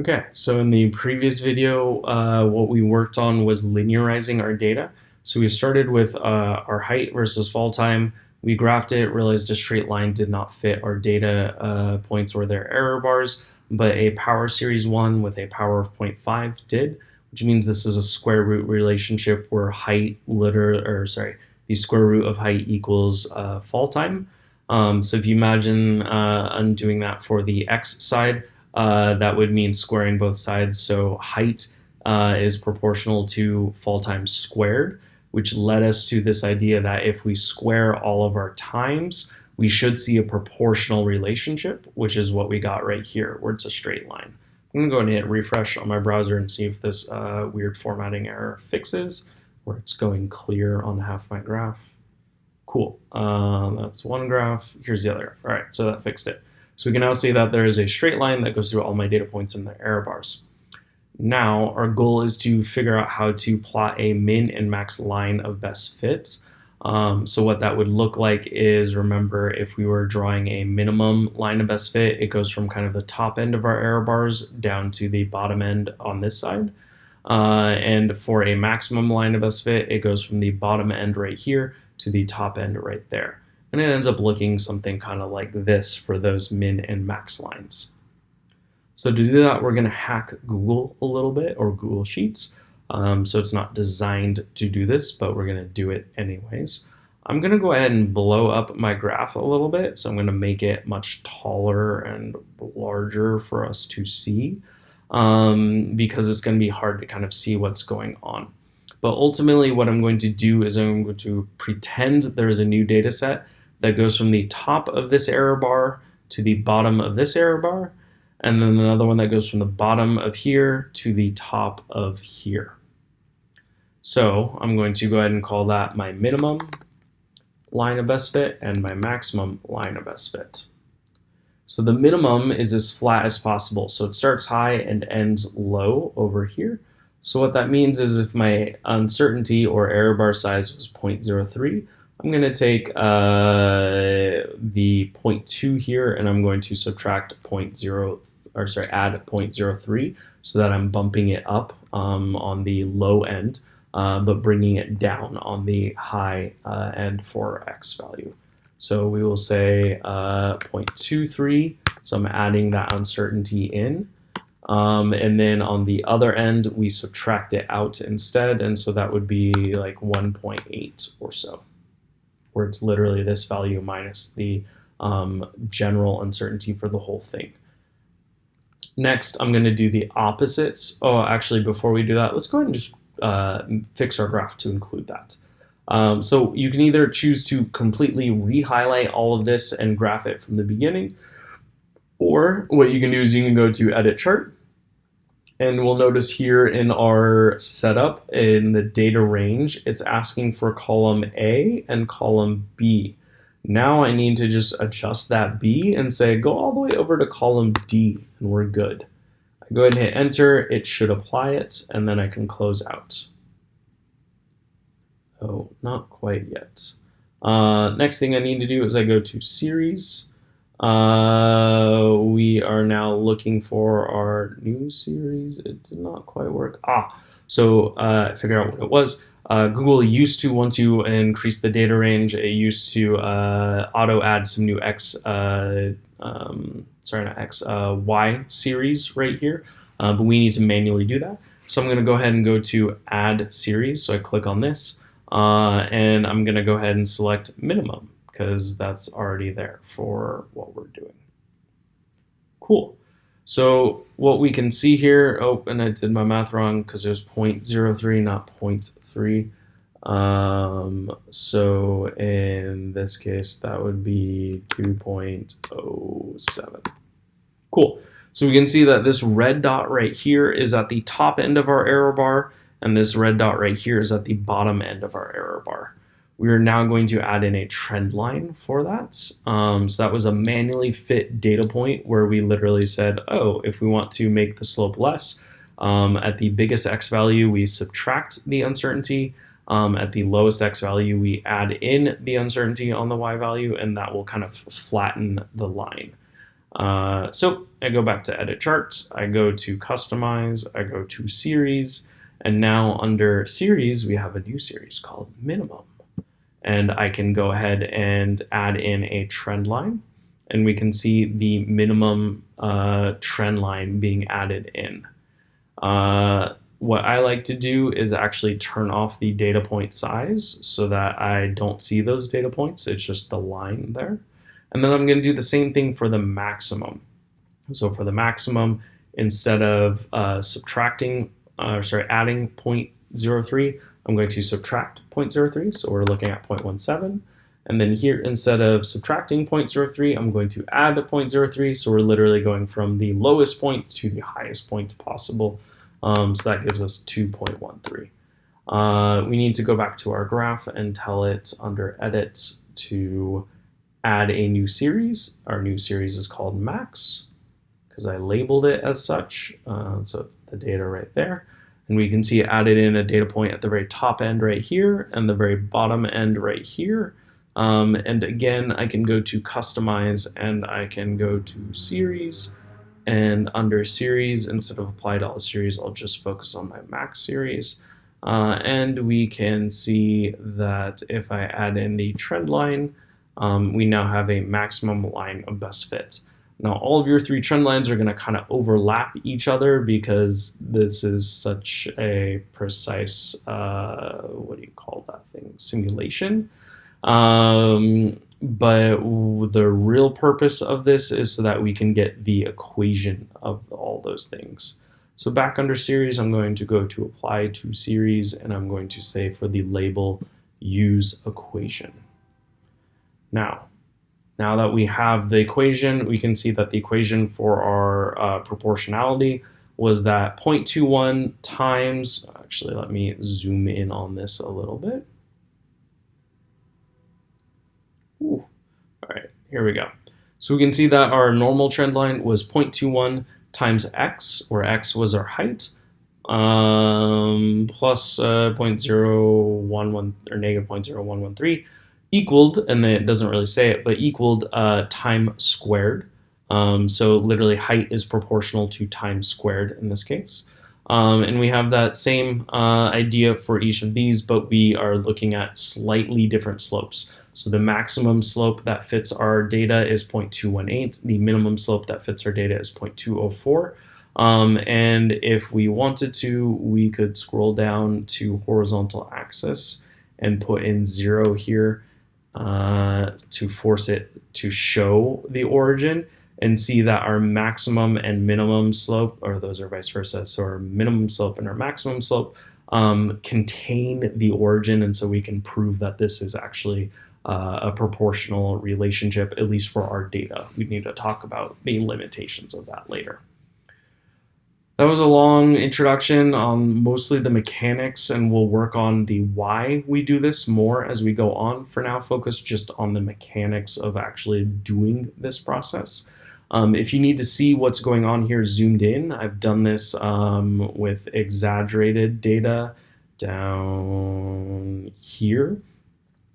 Okay, so in the previous video, uh, what we worked on was linearizing our data. So we started with uh, our height versus fall time. We graphed it, realized a straight line did not fit our data uh, points or their error bars, but a power series one with a power of 0.5 did, which means this is a square root relationship where height liter or sorry, the square root of height equals uh, fall time. Um, so if you imagine uh, undoing that for the x side, uh, that would mean squaring both sides. So height uh, is proportional to fall times squared, which led us to this idea that if we square all of our times, we should see a proportional relationship, which is what we got right here, where it's a straight line. I'm gonna go ahead and hit refresh on my browser and see if this uh, weird formatting error fixes, where it's going clear on half my graph. Cool, uh, that's one graph. Here's the other. All right, so that fixed it. So we can now see that there is a straight line that goes through all my data points in the error bars. Now our goal is to figure out how to plot a min and max line of best fits. Um, so what that would look like is, remember, if we were drawing a minimum line of best fit, it goes from kind of the top end of our error bars down to the bottom end on this side. Uh, and for a maximum line of best fit, it goes from the bottom end right here to the top end right there and it ends up looking something kind of like this for those min and max lines. So to do that, we're going to hack Google a little bit or Google Sheets. Um, so it's not designed to do this, but we're going to do it anyways. I'm going to go ahead and blow up my graph a little bit. So I'm going to make it much taller and larger for us to see um, because it's going to be hard to kind of see what's going on. But ultimately, what I'm going to do is I'm going to pretend there's a new data set that goes from the top of this error bar to the bottom of this error bar, and then another one that goes from the bottom of here to the top of here. So I'm going to go ahead and call that my minimum line of best fit and my maximum line of best fit. So the minimum is as flat as possible. So it starts high and ends low over here. So what that means is if my uncertainty or error bar size was 0.03, I'm going to take uh, the 0.2 here and I'm going to subtract 0.0 or sorry add 0.03 so that I'm bumping it up um, on the low end uh, but bringing it down on the high uh, end for x value. So we will say uh, 0.23 so I'm adding that uncertainty in um, and then on the other end we subtract it out instead and so that would be like 1.8 or so where it's literally this value minus the um, general uncertainty for the whole thing. Next, I'm going to do the opposites. Oh, actually, before we do that, let's go ahead and just uh, fix our graph to include that. Um, so you can either choose to completely re-highlight all of this and graph it from the beginning, or what you can do is you can go to Edit Chart, and we'll notice here in our setup in the data range, it's asking for column A and column B. Now I need to just adjust that B and say go all the way over to column D and we're good. I go ahead and hit enter, it should apply it, and then I can close out. Oh, not quite yet. Uh, next thing I need to do is I go to series, uh, we are now looking for our new series. It did not quite work. Ah, so uh, figure out what it was. Uh, Google used to, once you increase the data range, it used to uh, auto add some new X, uh, um, sorry, not X, uh, Y series right here, uh, but we need to manually do that. So I'm going to go ahead and go to add series. So I click on this, uh, and I'm going to go ahead and select minimum because that's already there for what we're doing. Cool. So what we can see here, oh, and I did my math wrong because was 0.03, not 0.3. Um, so in this case, that would be 2.07. Cool. So we can see that this red dot right here is at the top end of our error bar, and this red dot right here is at the bottom end of our error bar we are now going to add in a trend line for that. Um, so that was a manually fit data point where we literally said, oh, if we want to make the slope less, um, at the biggest x value, we subtract the uncertainty. Um, at the lowest x value, we add in the uncertainty on the y value, and that will kind of flatten the line. Uh, so I go back to edit charts, I go to customize, I go to series, and now under series, we have a new series called minimum. And I can go ahead and add in a trend line and we can see the minimum uh, trend line being added in. Uh, what I like to do is actually turn off the data point size so that I don't see those data points. It's just the line there. And then I'm going to do the same thing for the maximum. So for the maximum, instead of uh, subtracting, uh, sorry, adding 0.03, I'm going to subtract 0.03. So we're looking at 0.17. And then here, instead of subtracting 0.03, I'm going to add a 0.03. So we're literally going from the lowest point to the highest point possible. Um, so that gives us 2.13. Uh, we need to go back to our graph and tell it under edit to add a new series. Our new series is called max because I labeled it as such. Uh, so it's the data right there. And we can see added in a data point at the very top end right here and the very bottom end right here. Um, and again, I can go to customize and I can go to series and under series, instead of apply to all series, I'll just focus on my max series. Uh, and we can see that if I add in the trend line, um, we now have a maximum line of best fit. Now all of your three trend lines are going to kind of overlap each other because this is such a precise, uh, what do you call that thing, simulation. Um, but the real purpose of this is so that we can get the equation of all those things. So back under series, I'm going to go to apply to series and I'm going to say for the label use equation. Now, now that we have the equation, we can see that the equation for our uh, proportionality was that 0.21 times, actually let me zoom in on this a little bit. Ooh. All right, here we go. So we can see that our normal trend line was 0.21 times x, where x was our height, um, plus uh, 0.011 or negative 0.0113 equaled, and it doesn't really say it, but equaled uh, time squared. Um, so literally height is proportional to time squared in this case. Um, and we have that same uh, idea for each of these, but we are looking at slightly different slopes. So the maximum slope that fits our data is 0.218. The minimum slope that fits our data is 0.204. Um, and if we wanted to, we could scroll down to horizontal axis and put in zero here uh, to force it to show the origin and see that our maximum and minimum slope, or those are vice versa, so our minimum slope and our maximum slope um, contain the origin, and so we can prove that this is actually uh, a proportional relationship, at least for our data. We need to talk about the limitations of that later. That was a long introduction on mostly the mechanics, and we'll work on the why we do this more as we go on. For now, focus just on the mechanics of actually doing this process. Um, if you need to see what's going on here zoomed in, I've done this um, with exaggerated data down here.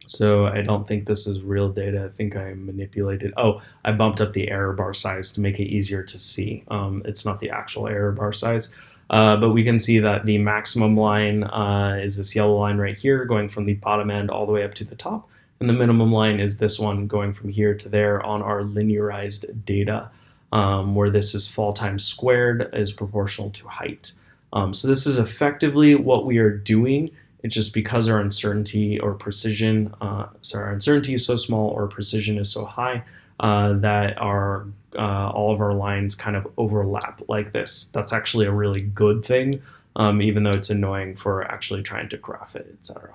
So I don't think this is real data. I think I manipulated. Oh, I bumped up the error bar size to make it easier to see. Um, it's not the actual error bar size. Uh, but we can see that the maximum line uh, is this yellow line right here going from the bottom end all the way up to the top. And the minimum line is this one going from here to there on our linearized data, um, where this is fall times squared is proportional to height. Um, so this is effectively what we are doing. It's just because our uncertainty or precision, uh, sorry, our uncertainty is so small or precision is so high uh, that our uh, all of our lines kind of overlap like this. That's actually a really good thing, um, even though it's annoying for actually trying to graph it, etc.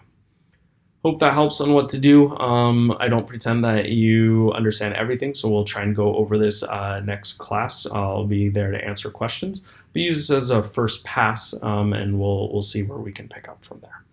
Hope that helps on what to do. Um, I don't pretend that you understand everything, so we'll try and go over this uh, next class. I'll be there to answer questions, but use this as a first pass, um, and we'll we'll see where we can pick up from there.